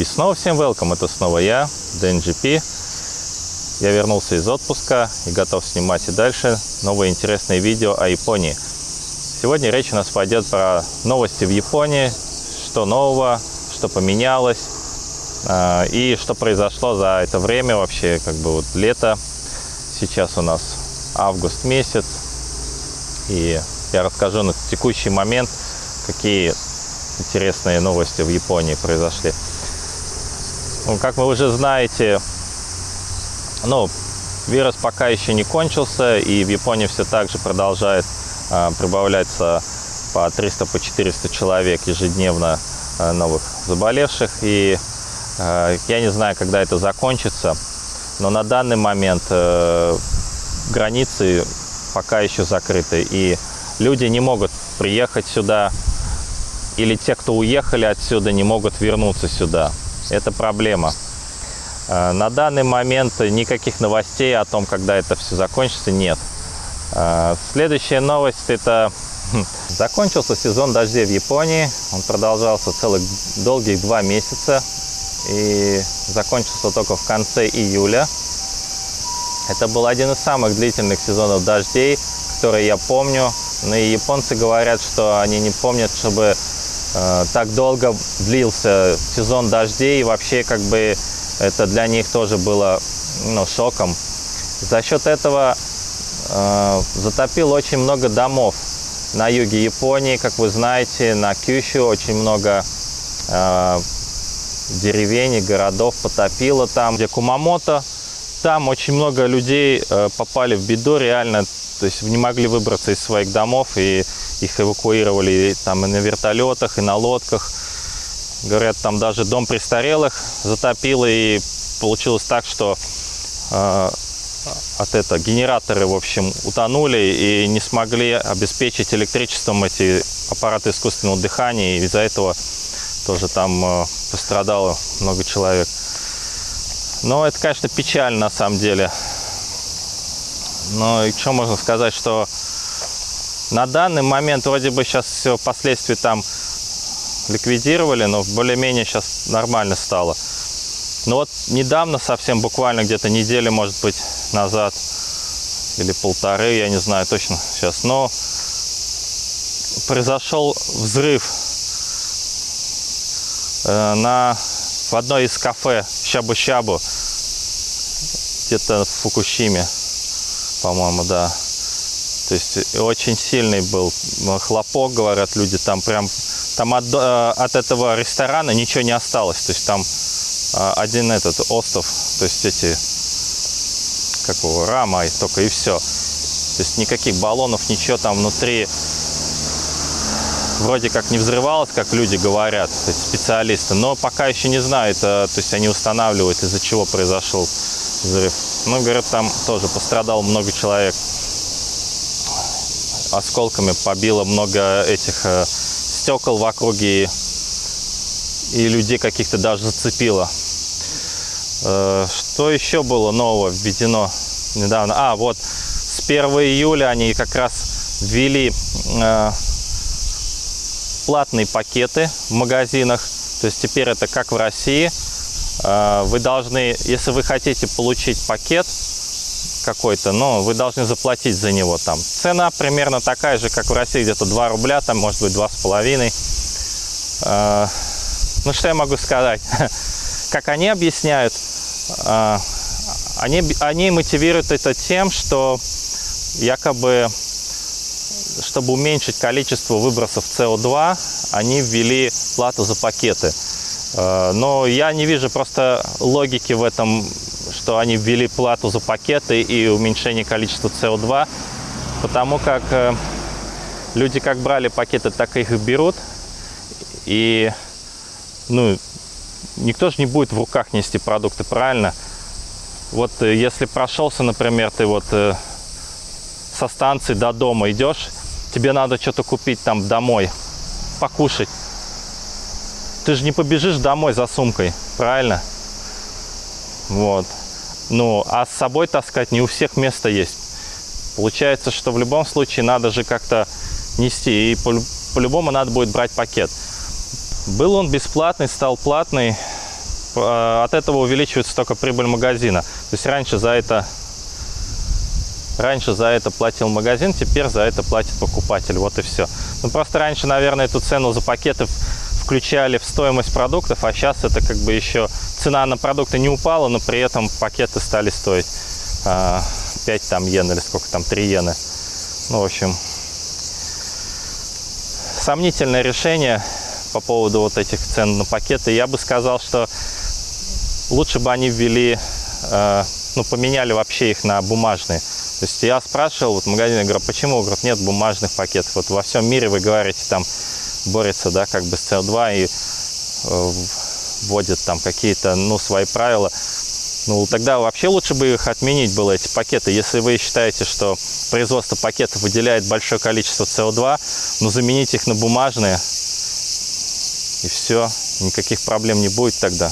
И снова всем welcome, это снова я, DNGP. Я вернулся из отпуска и готов снимать и дальше новые интересные видео о Японии. Сегодня речь у нас пойдет про новости в Японии, что нового, что поменялось э, и что произошло за это время вообще, как бы вот лето. Сейчас у нас август месяц, и я расскажу на текущий момент, какие интересные новости в Японии произошли. Ну, как вы уже знаете, ну, вирус пока еще не кончился, и в Японии все так же продолжает э, прибавляться по 300 по 400 человек ежедневно э, новых заболевших. И э, я не знаю, когда это закончится, но на данный момент э, границы пока еще закрыты, и люди не могут приехать сюда, или те, кто уехали отсюда, не могут вернуться сюда. Это проблема. Э, на данный момент никаких новостей о том, когда это все закончится, нет. Э, следующая новость – это закончился сезон дождей в Японии. Он продолжался целых долгих два месяца и закончился только в конце июля. Это был один из самых длительных сезонов дождей, которые я помню. Но и японцы говорят, что они не помнят, чтобы так долго длился сезон дождей. И вообще, как бы, это для них тоже было ну, шоком. За счет этого э, затопило очень много домов на юге Японии. Как вы знаете, на Кющу очень много э, деревень и городов потопило там. Где Кумамото, там очень много людей э, попали в беду реально то есть не могли выбраться из своих домов, и их эвакуировали там и на вертолетах, и на лодках. Говорят, там даже дом престарелых затопило, и получилось так, что э, от этого генераторы, в общем, утонули и не смогли обеспечить электричеством эти аппараты искусственного дыхания, и из-за этого тоже там э, пострадало много человек. Но это, конечно, печально на самом деле. Но и что можно сказать, что на данный момент вроде бы сейчас все последствия там ликвидировали, но более-менее сейчас нормально стало. Но вот недавно, совсем буквально где-то неделю, может быть, назад, или полторы, я не знаю точно сейчас, но произошел взрыв э, на, в одной из кафе Щабу-Щабу, где-то в Фукушиме по-моему, да. То есть очень сильный был хлопок, говорят люди, там прям, там от, э, от этого ресторана ничего не осталось, то есть там э, один этот остров, то есть эти, как его, рама, и только и все. То есть никаких баллонов, ничего там внутри вроде как не взрывалось, как люди говорят, то есть специалисты, но пока еще не знают, э, то есть они устанавливают, из-за чего произошел взрыв. Ну, говорят, там тоже пострадало много человек. Осколками побило много этих э, стекол в округе и, и людей каких-то даже зацепило. Э, что еще было нового введено недавно? А, вот с 1 июля они как раз ввели э, платные пакеты в магазинах. То есть теперь это как в России – вы должны, если вы хотите получить пакет какой-то, но вы должны заплатить за него там. Цена примерно такая же, как в России, где-то 2 рубля, там может быть 2,5. Э, ну, что я могу сказать? Как они объясняют, э, они, они мотивируют это тем, что якобы, чтобы уменьшить количество выбросов СО2, они ввели плату за пакеты. Э, но я не вижу просто логики в этом, что они ввели плату за пакеты и уменьшение количества СО2, потому как э, люди как брали пакеты, так их берут. И ну, никто же не будет в руках нести продукты, правильно? Вот э, если прошелся, например, ты вот со станции до дома идешь, тебе надо что-то купить там домой, покушать ты же не побежишь домой за сумкой, правильно? Вот. Ну, а с собой таскать не у всех место есть. Получается, что в любом случае надо же как-то нести. И по-любому надо будет брать пакет. Был он бесплатный, стал платный. э, от этого увеличивается только прибыль магазина. То есть раньше за это Раньше за это платил магазин, теперь за это платит покупатель. Вот и все. Ну, просто раньше, наверное, эту цену за пакеты включали в стоимость продуктов, а сейчас это как бы еще цена на продукты не упала, но при этом пакеты стали стоить а, 5 там йен или сколько там, 3 йены. Ну, в общем, сомнительное решение по поводу вот этих цен на пакеты. Я бы сказал, что лучше бы они ввели, э, ну, поменяли вообще их на бумажные. То есть я спрашивал вот в магазине, говорю, почему? Говорят, нет бумажных пакетов. Вот во всем мире вы говорите, там борется, да, как бы с СО2 и э, вводят там какие-то, ну, свои правила. Ну, тогда вообще лучше бы их отменить было, эти пакеты. Если вы считаете, что производство пакетов выделяет большое количество СО2, ну, заменить их на бумажные, и все, никаких проблем не будет тогда.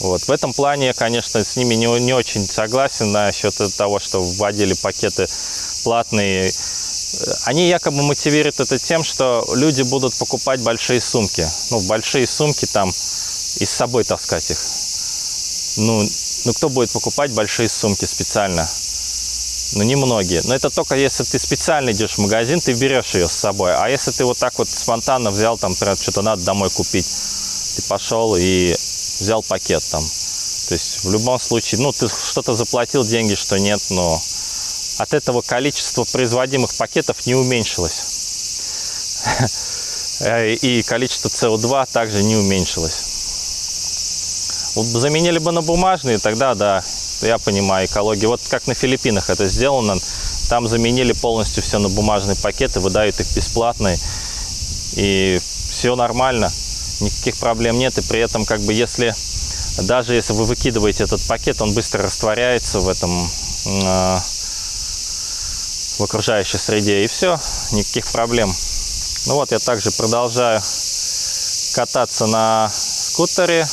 Вот. В этом плане, конечно, с ними не, не очень согласен насчет того, что вводили пакеты платные. Они якобы мотивируют это тем, что люди будут покупать большие сумки. Ну, большие сумки там и с собой таскать их. Ну, ну кто будет покупать большие сумки специально? Ну, немногие. Но это только если ты специально идешь в магазин, ты берешь ее с собой. А если ты вот так вот спонтанно взял, там, например, что-то надо домой купить, ты пошел и взял пакет там. То есть в любом случае, ну, ты что-то заплатил деньги, что нет, но от этого количество производимых пакетов не уменьшилось. И количество СО2 также не уменьшилось. Вот заменили бы на бумажные, тогда да, я понимаю экологию. Вот как на Филиппинах это сделано, там заменили полностью все на бумажные пакеты, выдают их бесплатно, и все нормально никаких проблем нет. И при этом, как бы, если даже если вы выкидываете этот пакет, он быстро растворяется в этом э, в окружающей среде. И все, никаких проблем. Ну вот, я также продолжаю кататься на скутере.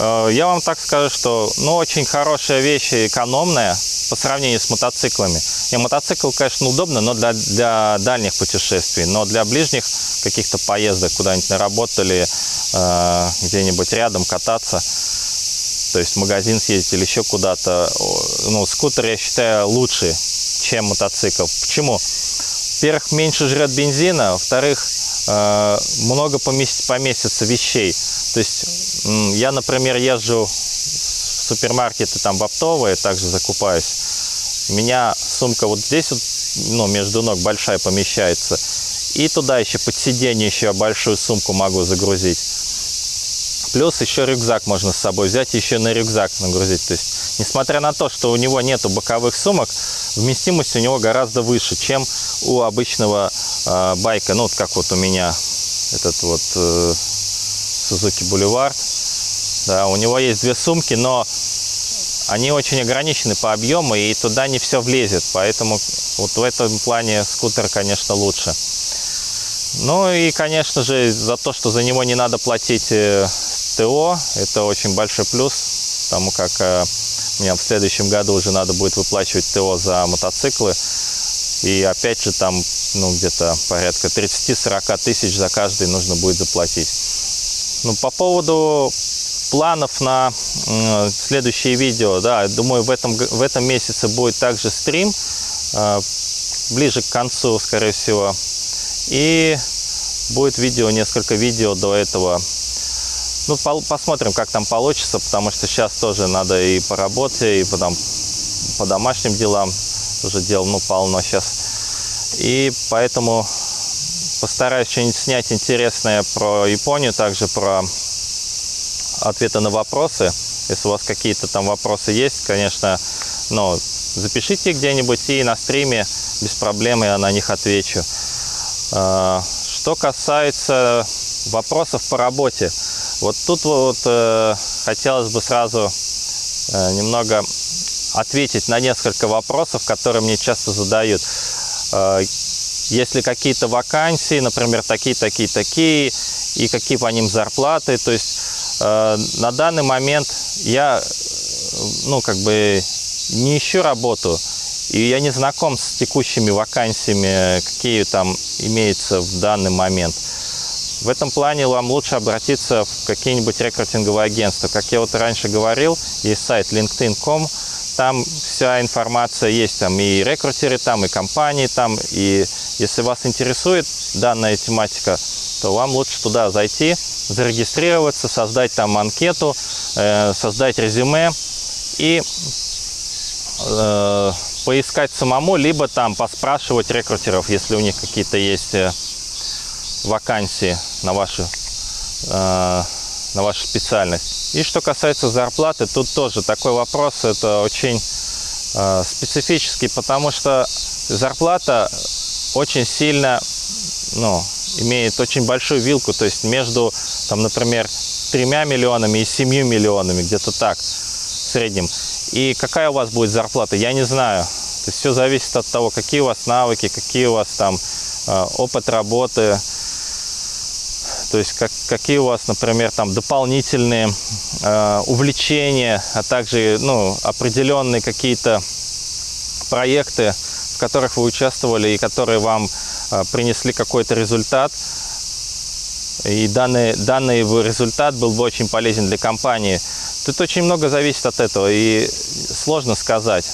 Э, я вам так скажу, что ну, очень хорошая вещь и экономная по сравнению с мотоциклами. И мотоцикл, конечно, удобно, но для, для дальних путешествий. Но для ближних каких-то поездок куда-нибудь на работу или э, где-нибудь рядом кататься, то есть в магазин съездить или еще куда-то, ну, скутер, я считаю, лучше, чем мотоцикл. Почему? Во-первых, меньше жрет бензина, во-вторых, э, много поместится вещей. То есть я, например, езжу в супермаркеты там в оптовые, также закупаюсь. У меня сумка вот здесь вот, ну, между ног большая помещается. И туда еще под сиденье еще большую сумку могу загрузить. Плюс еще рюкзак можно с собой взять, еще на рюкзак нагрузить. То есть, несмотря на то, что у него нету боковых сумок, вместимость у него гораздо выше, чем у обычного э, байка. Ну, вот как вот у меня этот вот э, Suzuki Boulevard. Да, у него есть две сумки, но они очень ограничены по объему, и туда не все влезет. Поэтому вот в этом плане скутер, конечно, лучше. Ну и, конечно же, за то, что за него не надо платить э, ТО, это очень большой плюс, потому как э, мне в следующем году уже надо будет выплачивать ТО за мотоциклы. И опять же там ну, где-то порядка 30-40 тысяч за каждый нужно будет заплатить. Ну, по поводу планов на э, следующие видео, да, думаю, в этом, в этом месяце будет также стрим, э, ближе к концу, скорее всего. И будет видео, несколько видео до этого. Ну, по, посмотрим, как там получится, потому что сейчас тоже надо и по работе, и по, там, по домашним делам. Уже дел, ну, полно сейчас. И поэтому постараюсь что-нибудь снять интересное про Японию, также про ответы на вопросы. Если у вас какие-то там вопросы есть, конечно, ну, запишите где-нибудь и на стриме без проблем я на них отвечу. А, что касается вопросов по работе, вот тут вот э, хотелось бы сразу э, немного ответить на несколько вопросов, которые мне часто задают. Э, если какие-то вакансии, например, такие, такие, такие, и какие по ним зарплаты, то есть Э, на данный момент я, ну, как бы не ищу работу, и я не знаком с текущими вакансиями, какие там имеются в данный момент. В этом плане вам лучше обратиться в какие-нибудь рекрутинговые агентства. Как я вот раньше говорил, есть сайт linkedin.com, там вся информация есть, там и рекрутеры там, и компании там, и если вас интересует данная тематика, то вам лучше туда зайти, зарегистрироваться, создать там анкету, э, создать резюме и э, поискать самому, либо там поспрашивать рекрутеров, если у них какие-то есть э, вакансии на вашу, э, на вашу специальность. И что касается зарплаты, тут тоже такой вопрос, это очень э, специфический, потому что зарплата очень сильно, ну, имеет очень большую вилку, то есть между, там, например, тремя миллионами и семью миллионами, где-то так, в среднем. И какая у вас будет зарплата, я не знаю. То есть все зависит от того, какие у вас навыки, какие у вас там э, опыт работы, то есть как, какие у вас, например, там дополнительные э, увлечения, а также ну, определенные какие-то проекты, в которых вы участвовали и которые вам э, принесли какой-то результат. И данный, данный результат был бы очень полезен для компании. Тут очень много зависит от этого, и сложно сказать,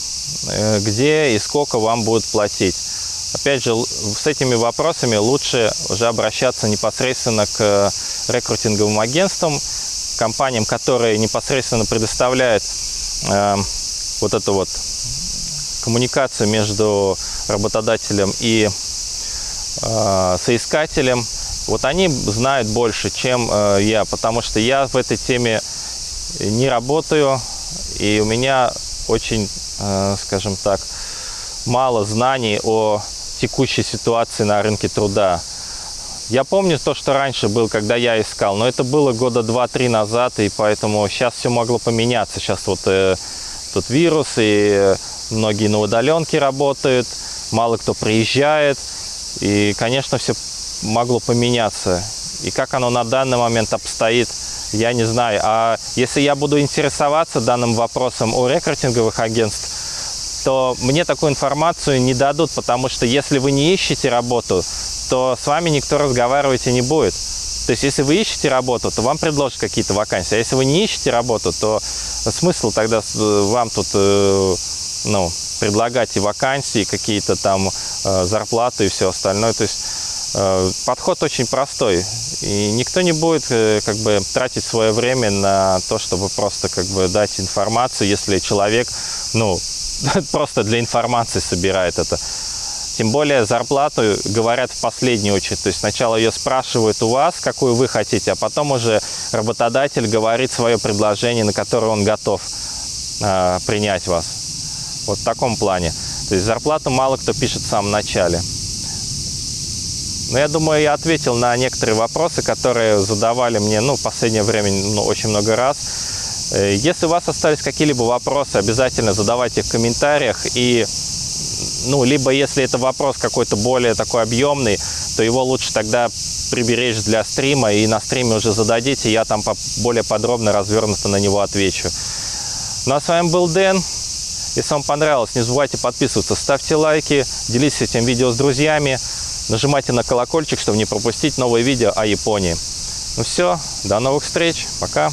э, где и сколько вам будут платить. Опять же, с этими вопросами лучше уже обращаться непосредственно к рекрутинговым агентствам, компаниям, которые непосредственно предоставляют э, вот эту вот коммуникацию между работодателем и э, соискателем. Вот они знают больше, чем э, я, потому что я в этой теме не работаю, и у меня очень, э, скажем так, мало знаний о текущей ситуации на рынке труда. Я помню то, что раньше был, когда я искал, но это было года два-три назад, и поэтому сейчас все могло поменяться. Сейчас вот э, тут вирус, и многие на удаленке работают, мало кто приезжает, и, конечно, все могло поменяться. И как оно на данный момент обстоит, я не знаю. А если я буду интересоваться данным вопросом у рекрутинговых агентств, то мне такую информацию не дадут, потому что если вы не ищете работу, то с вами никто разговаривать и не будет. То есть, если вы ищете работу, то вам предложат какие-то вакансии. А если вы не ищете работу, то смысл тогда вам тут э, ну, предлагать и вакансии, какие-то там э, зарплаты и все остальное. То есть, э, подход очень простой. И никто не будет как бы тратить свое время на то, чтобы просто как бы дать информацию, если человек, ну, просто для информации собирает это. Тем более зарплату говорят в последнюю очередь. То есть сначала ее спрашивают у вас, какую вы хотите, а потом уже работодатель говорит свое предложение, на которое он готов э, принять вас. Вот в таком плане. То есть зарплату мало кто пишет в самом начале. Но я думаю, я ответил на некоторые вопросы, которые задавали мне ну, в последнее время ну, очень много раз. Э, если у вас остались какие-либо вопросы, обязательно задавайте в комментариях. И, ну, либо если это вопрос какой-то более такой объемный, то его лучше тогда приберечь для стрима, и на стриме уже зададите, я там более подробно, развернуто на него отвечу. Ну а с вами был Дэн. Если вам понравилось, не забывайте подписываться, ставьте лайки, делитесь этим видео с друзьями, нажимайте на колокольчик, чтобы не пропустить новые видео о Японии. Ну все, до новых встреч, пока!